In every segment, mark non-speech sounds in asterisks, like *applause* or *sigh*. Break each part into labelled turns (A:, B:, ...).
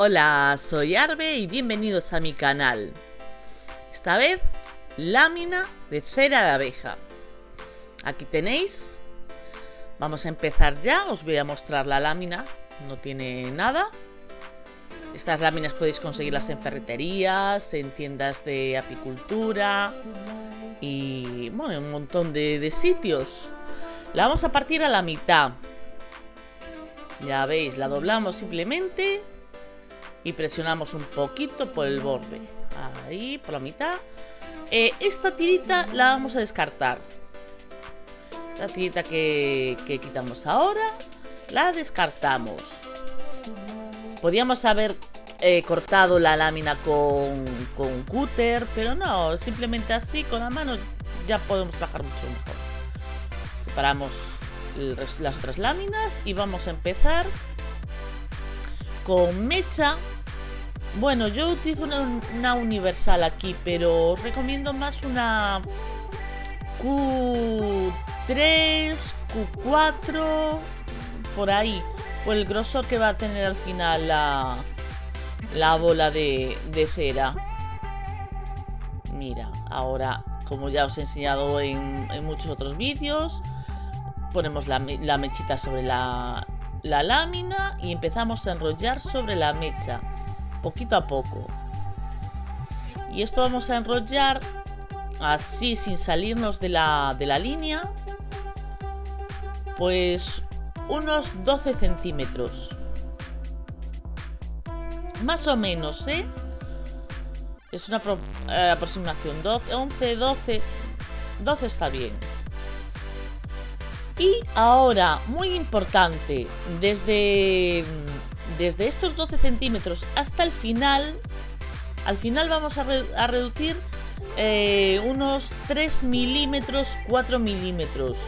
A: Hola, soy Arbe y bienvenidos a mi canal. Esta vez, lámina de cera de abeja. Aquí tenéis. Vamos a empezar ya, os voy a mostrar la lámina. No tiene nada. Estas láminas podéis conseguirlas en ferreterías, en tiendas de apicultura y bueno, en un montón de, de sitios. La vamos a partir a la mitad. Ya veis, la doblamos simplemente y presionamos un poquito por el borde. Ahí, por la mitad. Eh, esta tirita la vamos a descartar. Esta tirita que, quitamos ahora, la descartamos. Podríamos haber eh, cortado la lámina con, con cúter, pero no, simplemente así, con la mano, ya podemos trabajar mucho mejor. Separamos las otras láminas y vamos a empezar con mecha bueno, yo utilizo una, universal aquí, pero os recomiendo más una Q3, Q4, por ahí. Por el grosor que va a tener al final la, la bola de, cera. Mira, ahora, como ya os he enseñado en, muchos otros vídeos, ponemos la, mechita sobre la, la lámina y empezamos a enrollar sobre la mecha poquito a poco. Y esto vamos a enrollar así sin salirnos de la, de la línea. Pues unos 12 centímetros. Más o menos, ¿eh? Es una eh, aproximación. 12, 11, 12. 12 está bien. Y ahora, muy importante, desde desde estos 12 centímetros hasta el final, al final vamos a, reducir eh, unos 3 milímetros, 4 milímetros.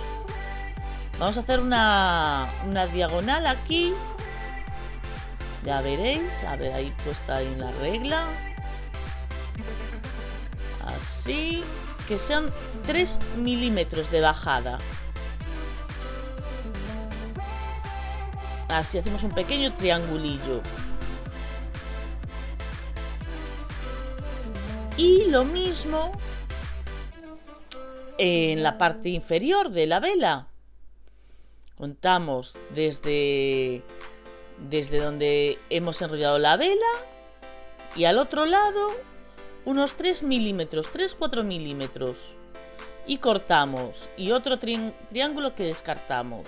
A: Vamos a hacer una, una diagonal aquí. Ya veréis, a ver ahí puesta en la regla. Así, que sean 3 milímetros de bajada. Así hacemos un pequeño triangulillo. Y lo mismo en la parte inferior de la vela. Contamos desde, desde donde hemos enrollado la vela y al otro lado unos 3 milímetros, 3-4 milímetros. Y cortamos. Y otro triángulo que descartamos.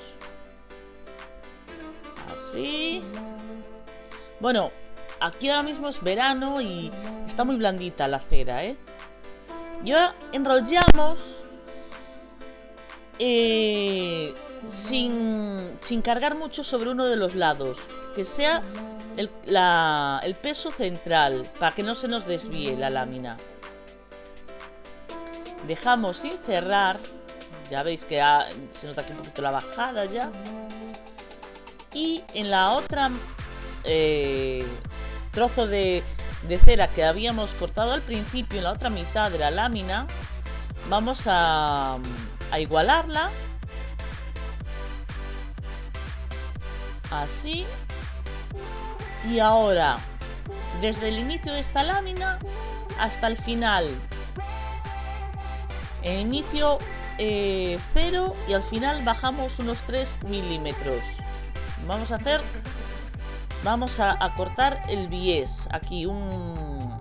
A: Así. Bueno, aquí ahora mismo es verano y está muy blandita la cera, ¿eh? Y ahora enrollamos eh, sin, sin, cargar mucho sobre uno de los lados. Que sea el, el peso central, para que no se nos desvíe la lámina. Dejamos sin cerrar. Ya veis que se nota aquí un poquito la bajada ya. Y en la otra eh, trozo de, cera que habíamos cortado al principio, en la otra mitad de la lámina, vamos a, igualarla. Así. Y ahora, desde el inicio de esta lámina hasta el final. En inicio 0 eh, y al final bajamos unos 3 milímetros. Vamos a hacer... Vamos a, cortar el bies. Aquí un...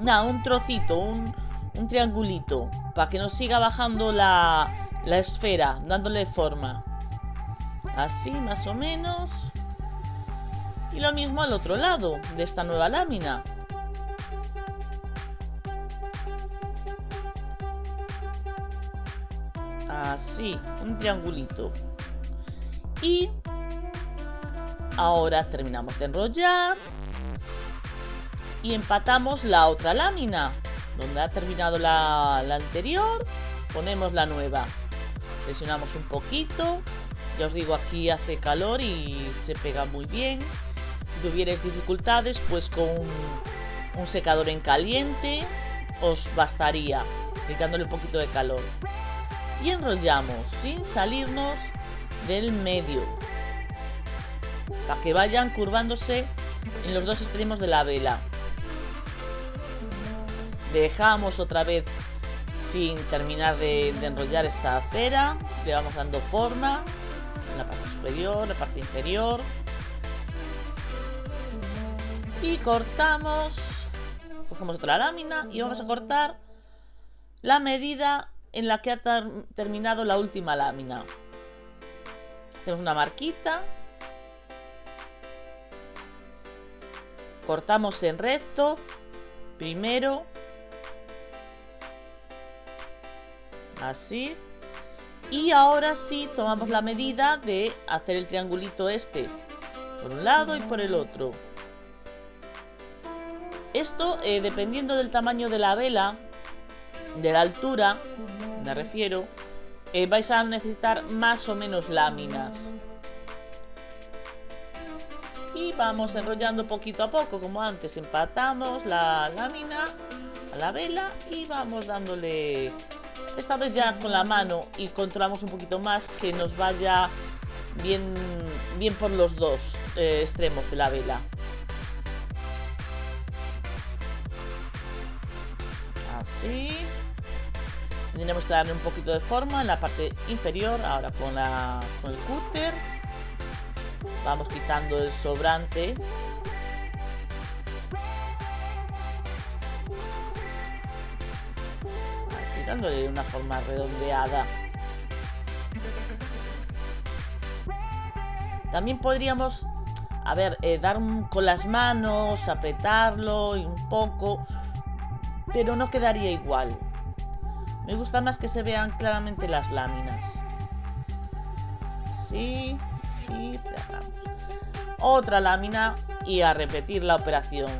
A: Nada, un trocito, un, un triangulito. Para que nos siga bajando la, la esfera, dándole forma. Así, más o menos. Y lo mismo al otro lado de esta nueva lámina. Así, un triangulito. Y Ahora terminamos de enrollar y empatamos la otra lámina. Donde ha terminado la, anterior, ponemos la nueva. Presionamos un poquito. Ya os digo, aquí hace calor y se pega muy bien. Si tuvierais dificultades, pues con un secador en caliente os bastaría, quitándole un poquito de calor. Y enrollamos sin salirnos del medio para que vayan curvándose en los dos extremos de la vela. Dejamos otra vez sin terminar de, enrollar esta cera. Le vamos dando forma en la parte superior, la parte inferior. Y cortamos. Cogemos otra lámina y vamos a cortar la medida en la que ha terminado la última lámina. Hacemos una marquita. Cortamos en recto. Primero. Así. Y ahora sí tomamos la medida de hacer el triangulito este. Por un lado y por el otro. Esto, eh, dependiendo del tamaño de la vela, de la altura, me refiero, eh, vais a necesitar más o menos láminas. Y vamos enrollando poquito a poco, como antes. Empatamos la lámina a la vela y vamos dándole... Esta vez ya con la mano y controlamos un poquito más que nos vaya bien, bien por los dos eh, extremos de la vela. Así. Tendremos que darle un poquito de forma en la parte inferior, ahora con, la, con el cúter. Vamos quitando el sobrante. Así dándole una forma redondeada. También podríamos, a ver, eh, dar con las manos, apretarlo y un poco, pero no quedaría igual. Me gusta más que se vean claramente las láminas. Sí, y cerramos. Otra lámina y a repetir la operación.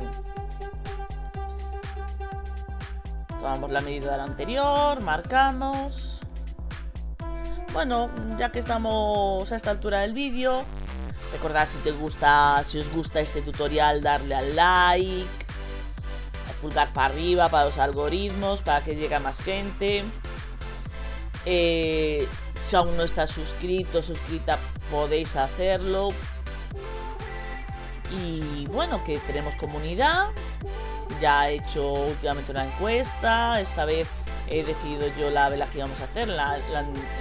A: Tomamos la medida de la anterior, marcamos. Bueno, ya que estamos a esta altura del vídeo, recordad si te gusta, si os gusta este tutorial, darle al like pulgar para arriba para los algoritmos, para que llegue a más gente. Eh, si aún no estás suscrito, suscrita, podéis hacerlo. Y bueno, que tenemos comunidad. Ya he hecho últimamente una encuesta. Esta vez he decidido yo la vela que íbamos a hacer. La,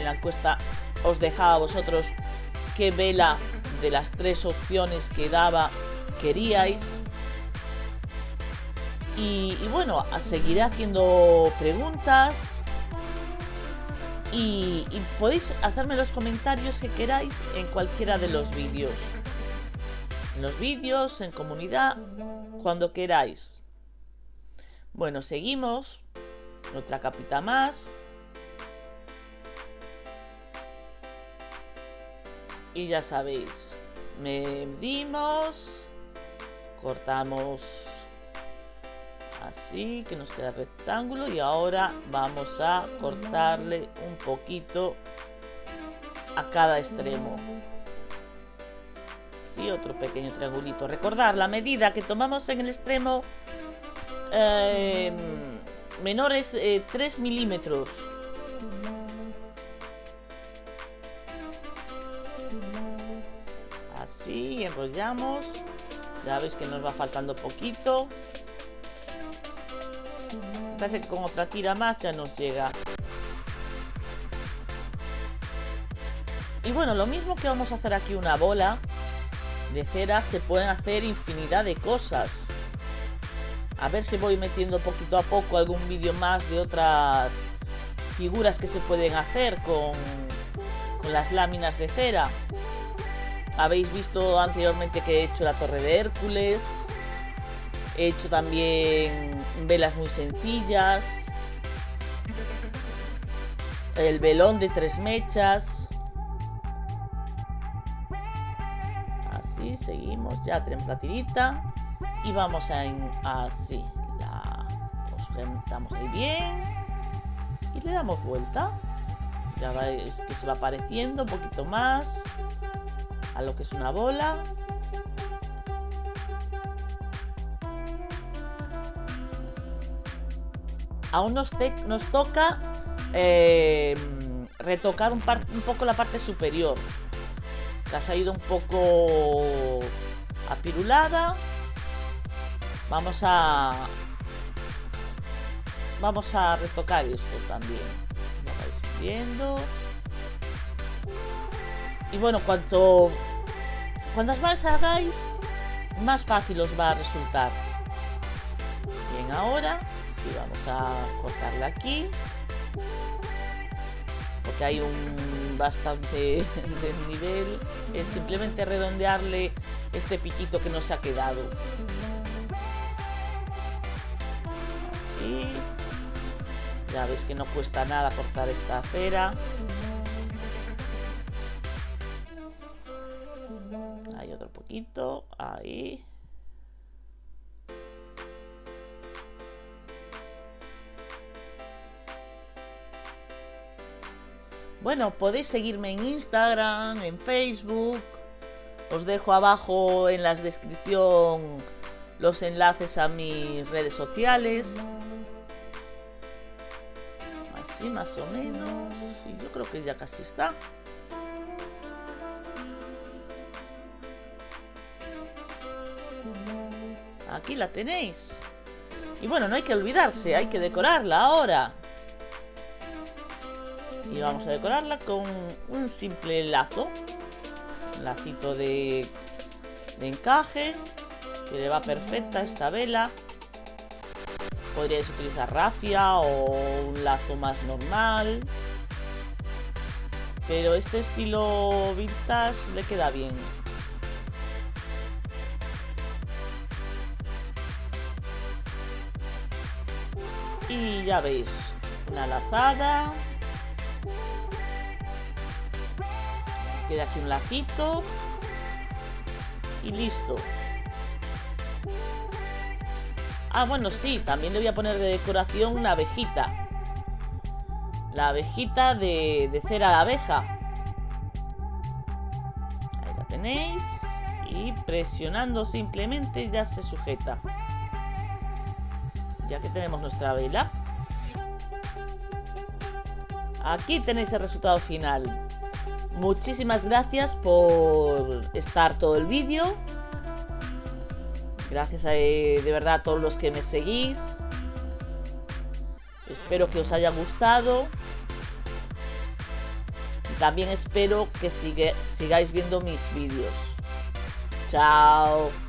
A: la encuesta os dejaba a vosotros qué vela de las tres opciones que daba queríais. Y, bueno, seguiré haciendo preguntas. Y, podéis hacerme los comentarios que queráis en cualquiera de los vídeos. En los vídeos, en comunidad, cuando queráis. Bueno, seguimos. Otra capita más. Y ya sabéis, medimos, cortamos así que nos queda rectángulo y ahora vamos a cortarle un poquito a cada extremo. Así otro pequeño triangulito. Recordar la medida que tomamos en el extremo eh, menor es 3 eh, milímetros. Así enrollamos. Ya veis que nos va faltando poquito Parece que con otra tira más ya nos llega. Y bueno, lo mismo que vamos a hacer aquí una bola de cera, se pueden hacer infinidad de cosas. A ver si voy metiendo poquito a poco algún vídeo más de otras figuras que se pueden hacer con, con las láminas de cera. Habéis visto anteriormente que he hecho la torre de Hércules. He hecho también velas muy sencillas. El velón de tres mechas. Así, seguimos. Ya tenemos la tirita. Y vamos a... En, así. La sujetamos ahí bien. Y le damos vuelta. Ya veis que se va apareciendo un poquito más. A lo que es una bola. Aún nos, toca eh, retocar un, poco la parte superior. Que ha salido un poco apirulada. Vamos a... Vamos a retocar esto también. Ya vais viendo. Y bueno, cuanto... Cuantas más hagáis, más fácil os va a resultar. Bien, ahora sí vamos a cortarla aquí. Porque hay un bastante *laughs* nivel Es simplemente redondearle este piquito que no se ha quedado. Así. Ya veis que no cuesta nada cortar esta cera. Hay otro poquito. Ahí. Bueno, podéis seguirme en Instagram, en Facebook. Os dejo abajo en la descripción los enlaces a mis redes sociales. Así más o menos. Y yo creo que ya casi está. Aquí la tenéis. Y bueno, no hay que olvidarse, hay que decorarla ahora. Vamos a decorarla con un simple lazo. Un lacito de, de encaje. Que le va perfecta esta vela. Podríais utilizar rafia o un lazo más normal. Pero este estilo vintage le queda bien. Y ya veis, una lazada. Queda aquí un lacito. Y listo. Ah, bueno, sí, también le voy a poner de decoración una abejita. La abejita de, de cera de abeja. Ahí la tenéis. Y presionando simplemente ya se sujeta. Ya que tenemos nuestra vela. Aquí tenéis el resultado final. Muchísimas gracias por estar todo el vídeo. Gracias a, eh, de verdad a todos los que me seguís. Espero que os haya gustado. también espero que sigáis viendo mis vídeos. Chao.